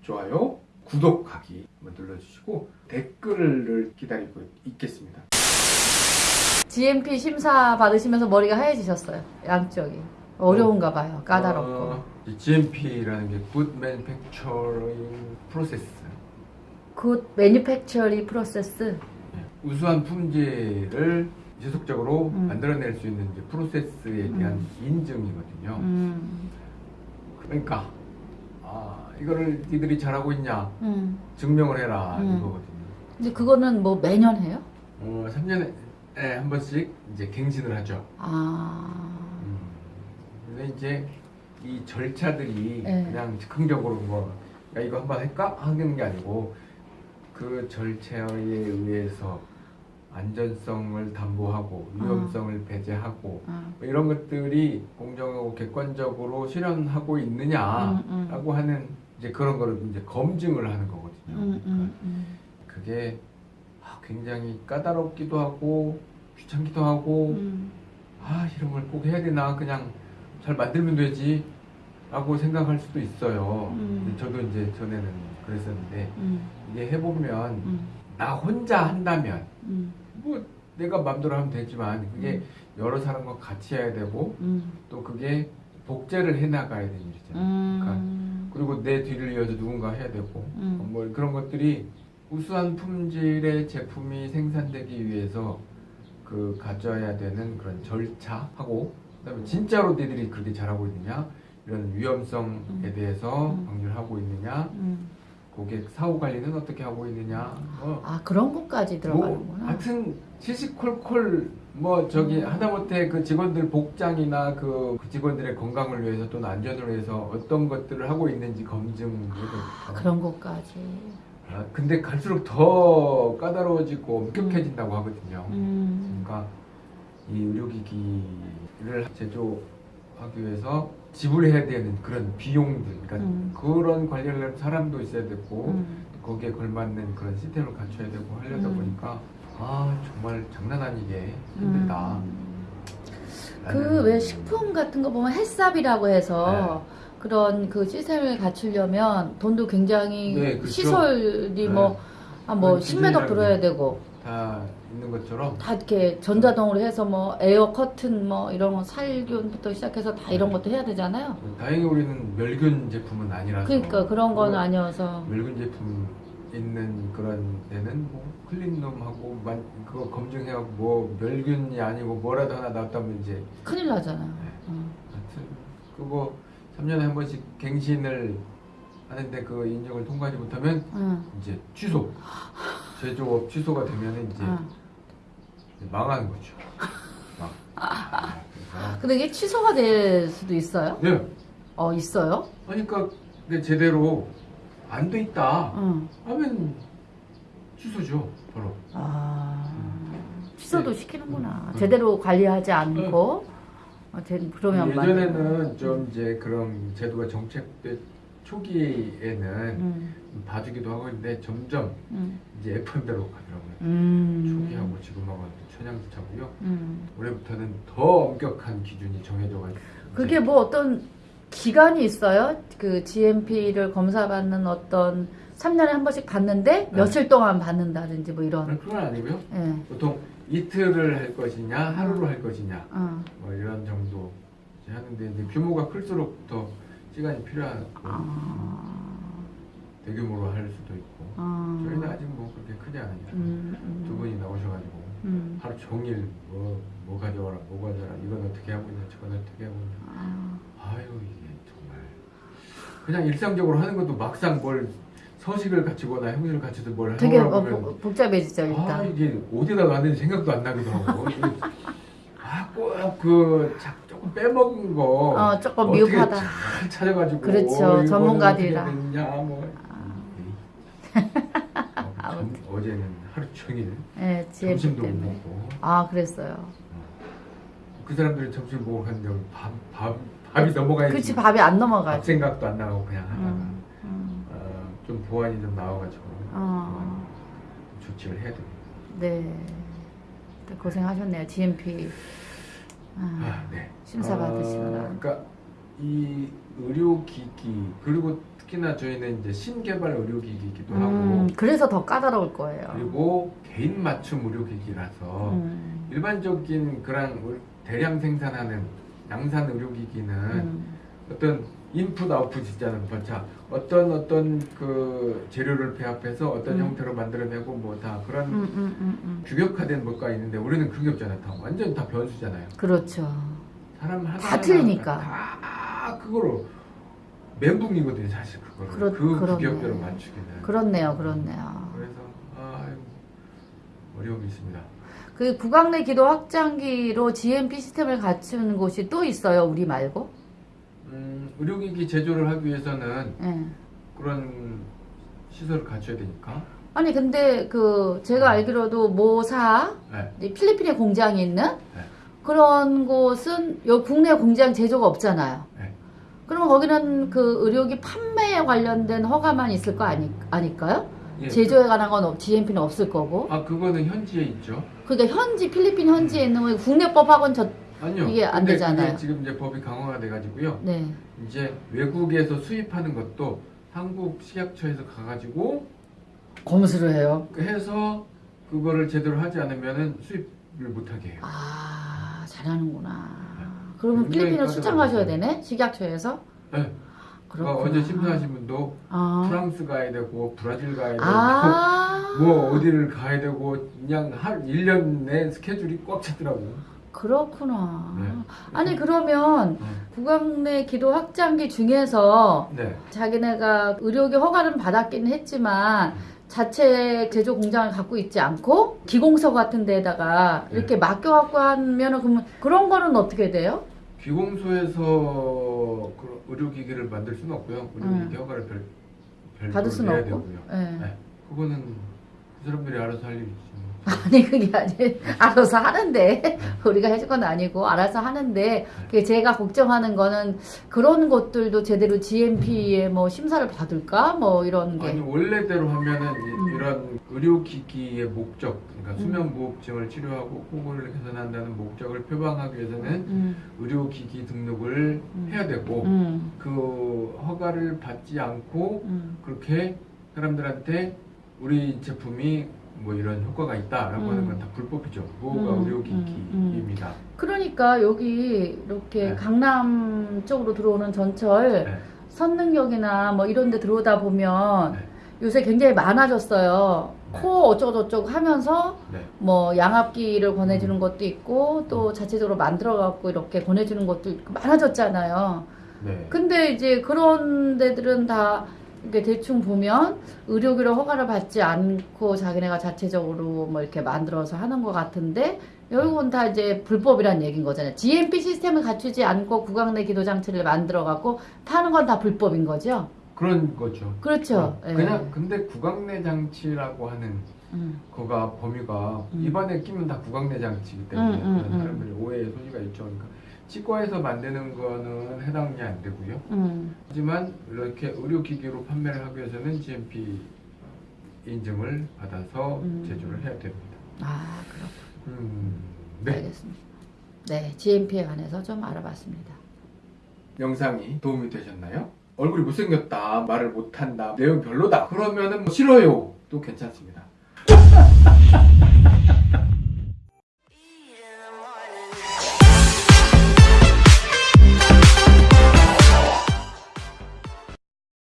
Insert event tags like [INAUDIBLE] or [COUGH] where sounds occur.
좋아요, 구독하기 한번 눌러주시고 댓글을 기다리고 있겠습니다. GMP 심사 받으시면서 머리가 하얘지셨어요. 양쪽이. 어려운가 봐요. 까다롭고. 어, 이 GMP라는 게 Good Manufacturing Process Good Manufacturing Process. 예, 우수한 품질을 지속적으로 음. 만들어낼 수 있는 이제 프로세스에 대한 인증이거든요. 음. 그러니까 아, 이거를 니들이 잘하고 있냐 음. 증명을 해라 음. 이거거든요. 근데 그거는 뭐 매년 해요? 어, 3년에 한 번씩 이제 갱신을 하죠. 아. 음. 근데 이제 이 절차들이 네. 그냥 즉흥적으로 뭐 야, 이거 한번 할까 하는 게 아니고 그 절차에 의해서 안전성을 담보하고 위험성을 배제하고 아. 뭐 이런 것들이 공정하고 객관적으로 실현하고 있느냐라고 음, 음. 하는 이제 그런 거를 이제 검증을 하는 거거든요. 음, 음, 음. 그게 아, 굉장히 까다롭기도 하고 귀찮기도 하고 음. 아 이런 걸 꼭 해야 되나 그냥 잘 만들면 되지 라고 생각할 수도 있어요 음. 저도 이제 전에는 그랬었는데 음. 이게 해보면 음. 나 혼자 한다면 음. 뭐 내가 맘대로 하면 되지만 그게 여러 사람과 같이 해야 되고 음. 또 그게 복제를 해나가야 되는 일이잖아요 그러니까 음. 그리고 내 뒤를 이어서 누군가 해야 되고 음. 뭐 그런 것들이 우수한 품질의 제품이 생산되기 위해서 그 가져야 되는 그런 절차하고 그다음에 진짜로 너희들이 그렇게 잘하고 있느냐 이런 위험성에 음. 대해서 음. 방류를 하고 있느냐 음. 고객 사후 관리는 어떻게 하고 있느냐 뭐, 아 그런 것까지 뭐 들어가는구나. 하여튼 시시콜콜 뭐 저기 음. 하다못해 그 직원들 복장이나 그, 그 직원들의 건강을 위해서 또는 안전을 위해서 어떤 것들을 하고 있는지 검증을 아, 그런 것까지. 아, 근데 갈수록 더 까다로워지고 엄격해진다고 하거든요. 음. 그러니까 이 의료기기를 제조하기 위해서 지불해야 되는 그런 비용들, 그러니까 음. 그런 관리를 사람도 있어야 되고 음. 거기에 걸맞는 그런 시스템을 갖춰야 되고 하려다 음. 보니까 아 정말 장난 아니게 힘들다. 음. 라는- 그왜 식품 같은 거 보면 햇삽이라고 해서 네. 그런 그 시스템을 갖추려면 돈도 굉장히 네, 그렇죠. 시설이 네. 뭐, 아, 뭐 그런 10m 기준이라는 들어야 게 되고 다 있는 것처럼 다 이렇게 전자동으로 해서 뭐 에어 커튼 뭐 이런 거 살균부터 시작해서 다 이런 네. 것도 해야 되잖아요. 다행히 우리는 멸균 제품은 아니라서 그러니까 그런 건 아니어서 멸균 제품 있는 그런 데는 뭐 클린룸하고 만- 그거 검증해갖고 뭐 멸균이 아니고 뭐라도 하나 나왔다면 이제 큰일 나잖아요. 네. 어. 하여튼 그거 3년에 한 번씩 갱신을 하는데 그 인증을 통과하지 못하면 응. 이제 취소 제조업 취소가 되면 이제 응. 망하는 거죠. 막. 아, 근데 이게 취소가 될 수도 있어요? 네. 어 있어요? 그러니까 근데 제대로 안 돼 있다 응. 하면 취소죠 바로. 아 취소도 시키는구나. 음. 제대로 관리하지 않고 어, 제- 그러면 예전에는 좀 이제 그런 제도가 정책때 초기에는 음, 봐주기도 하고 있는데 점점 음, 이제 FM대로 가더라고요. 음, 초기하고 지금하고는 천양지차고요. 음. 올해부터는 더 엄격한 기준이 정해져가지고 그게 뭐 어떤 기간이 있어요? 그 GMP를 검사받는 어떤 3년에 한 번씩 받는데 네. 며칠 동안 받는다든지 뭐 이런. 그건 아니고요. 예. 보통 이틀을 할 것이냐 하루로 할 것이냐 어. 뭐 이런 정도 하는데 이제 규모가 클수록 더 시간이 필요하고 아. 대규모로 할 수도 있고 아. 저희는 아직 뭐 그렇게 크지 않으니까 음, 음. 두 분이 나오셔가지고 음. 하루 종일 뭐, 뭐 가져와라 뭐 가져와라 이건 어떻게 하고 있냐 저건 어떻게 하고 있냐 아. 아유 이게 정말 그냥 일상적으로 하는 것도 막상 뭘 서식을 갖추거나 형식을 갖춰서 뭘 되게 하려고 어, 복- 복잡해지죠 아 일단. 이게 어디다 놨는지 생각도 안 나기도 하고 [LAUGHS] 아꼭그 조금 빼먹은 거 어, 조금 미흡하다. 잘 찾아가지고 그렇죠. 전문가들이라. 뭐 어, 점- 어제는 하루 종일 예, GMP 점심도 못 때문에. 먹고 아 그랬어요. 그 사람들이 점심 먹고 갔는데 밥, 밥, 밥이 넘어가야지 그렇지 밥이 안밥 넘어가지. 생각도 안 나고 그냥 하다가 음, 음. 어, 좀 보완이 좀 나와가지고 어. 조치를 해야 됩니다. 네. 고생하셨네요. GMP 아, 아, 네. 심사 받으시느라. 아, 그러니까 이 의료기기 그리고 특히나 저희는 이제 신개발 의료기기이기도 하고 음, 그래서 더 까다로울 거예요. 그리고 개인 맞춤 의료기기라서 음, 일반적인 그런 의- 대량 생산하는 양산 의료기기는 음, 어떤 인풋 아웃풋 있잖아요. 번차 어떤 어떤 그 재료를 배합해서 어떤 음. 형태로 만들어내고 뭐 다 그런 음, 음, 음, 음. 규격화된 뭐가 있는데 우리는 그게 없잖아요. 다 완전 다 변수잖아요. 그렇죠. 사람 하나 다 틀리니까. 다 그거로 멘붕이거든요. 사실 그거를 그렇- 그 그렇네. 규격대로 맞추기는. 그렇네요, 그렇네요. 그래서 아 어려움이 있습니다. 그 구강 내 기도 확장기로 GMP 시스템을 갖춘 곳이 또 있어요, 우리 말고? 음, 의료기기 제조를 하기 위해서는 예. 그런 시설을 갖춰야 되니까. 아니 근데 그 제가 알기로도 모사 네. 이 필리핀에 공장이 있는 네. 그런 곳은 여 국내 공장 제조가 없잖아요. 네. 그러면 거기는 그 의료기 판매에 관련된 허가만 있을 거 아니, 아닐까요? 예, 제조에 관한 건 없, GMP는 없을 거고. 그, 아 그거는 현지에 있죠. 그러니까 현지 필리핀 현지에 있는 거 국내 법하고는 저 아니요. 이게 안 되잖아요. 지금 이제 법이 강화가 돼가지고요. 네. 이제 외국에서 수입하는 것도 한국 식약처에서 가가지고 검수를 해요. 해서 그거를 제대로 하지 않으면은 수입을 못하게 해요. 아 잘하는구나. 그러면 굉장히 필리핀을 출장 가셔야. 되네 식약처에서. 네. 그러니까. 어제 심사하신 분도 아. 프랑스 가야 되고 브라질 가야 되고 아. 뭐 어디를 가야 되고 그냥 한 1년 내 스케줄이 꽉 찼더라고. 그렇구나. 네. 아니 그러면 어. 구강내 기도 확장기 중에서 네. 자기네가 의료기 허가는 받았기는 했지만 자체 제조 공장을 갖고 있지 않고 기공서 같은 데다가 네. 이렇게 맡겨갖고 하면은 그러면 그런 거는 어떻게 돼요? 귀공소에서 그 의료기기를 만들 수는 없고요. 의료기기 허가를 별, 별도로 받을 수는 없고. 되고요. 예. 네. 그거는 그 사람들이 알아서 할 일이지. 뭐. [LAUGHS] 아니 그게 아니 알아서 하는데 우리가 해줄 건 아니고 알아서 하는데 그게 제가 걱정하는 거는 그런 것들도 제대로 GMP에 뭐 심사를 받을까 뭐 이런 게 아니 원래대로 하면은 이- 음. 이런 의료기기의 목적, 그러니까 음. 수면무호흡증을 치료하고 호흡을 개선한다는 목적을 표방하기 위해서는 음, 의료기기 등록을 음. 해야 되고 음, 그 허가를 받지 않고 음. 그렇게 사람들한테 우리 제품이 뭐 이런 효과가 있다라고 음. 하는 건 다 불법이죠. 무허가 음, 의료기기입니다. 그러니까 여기 이렇게 네. 강남 쪽으로 들어오는 전철 네. 선능역이나 뭐 이런 데 들어오다 보면 네. 요새 굉장히 많아졌어요. 네. 코 어쩌고저쩌고 하면서 네. 뭐 양압기를 권해주는 음. 것도 있고 또 자체적으로 만들어갖고 이렇게 권해주는 것도 많아졌잖아요. 네. 근데 이제 그런 데들은 다 이렇게 대충 보면 의료기로 허가를 받지 않고 자기네가 자체적으로 뭐 이렇게 만들어서 하는 것 같은데 여기는 다 이제 불법이란 얘기인 거잖아요. GMP 시스템을 갖추지 않고 구강 내 기도 장치를 만들어 갖고 파는 건 다 불법인 거죠. 그런 거죠. 그렇죠. 어, 예. 그냥 근데 구강내 장치라고 하는 음. 거가 범위가 음. 입안에 끼면 다 구강내 장치이기 때문에 음, 음, 음. 사람들이 오해의 소지가 있죠. 그러니까 치과에서 만드는 거는 해당이 안 되고요. 음. 하지만 이렇게 의료기기로 판매를 하기 위해서는 GMP 인증을 받아서 음. 제조를 해야 됩니다. 아, 그렇군. 음, 네. 알겠습니다. 네, GMP에 관해서 좀 알아봤습니다. 영상이 도움이 되셨나요? 얼굴이 못생겼다, 말을 못한다, 내용 별로다. 그러면 은 뭐 싫어요. 또 괜찮습니다. [LAUGHS]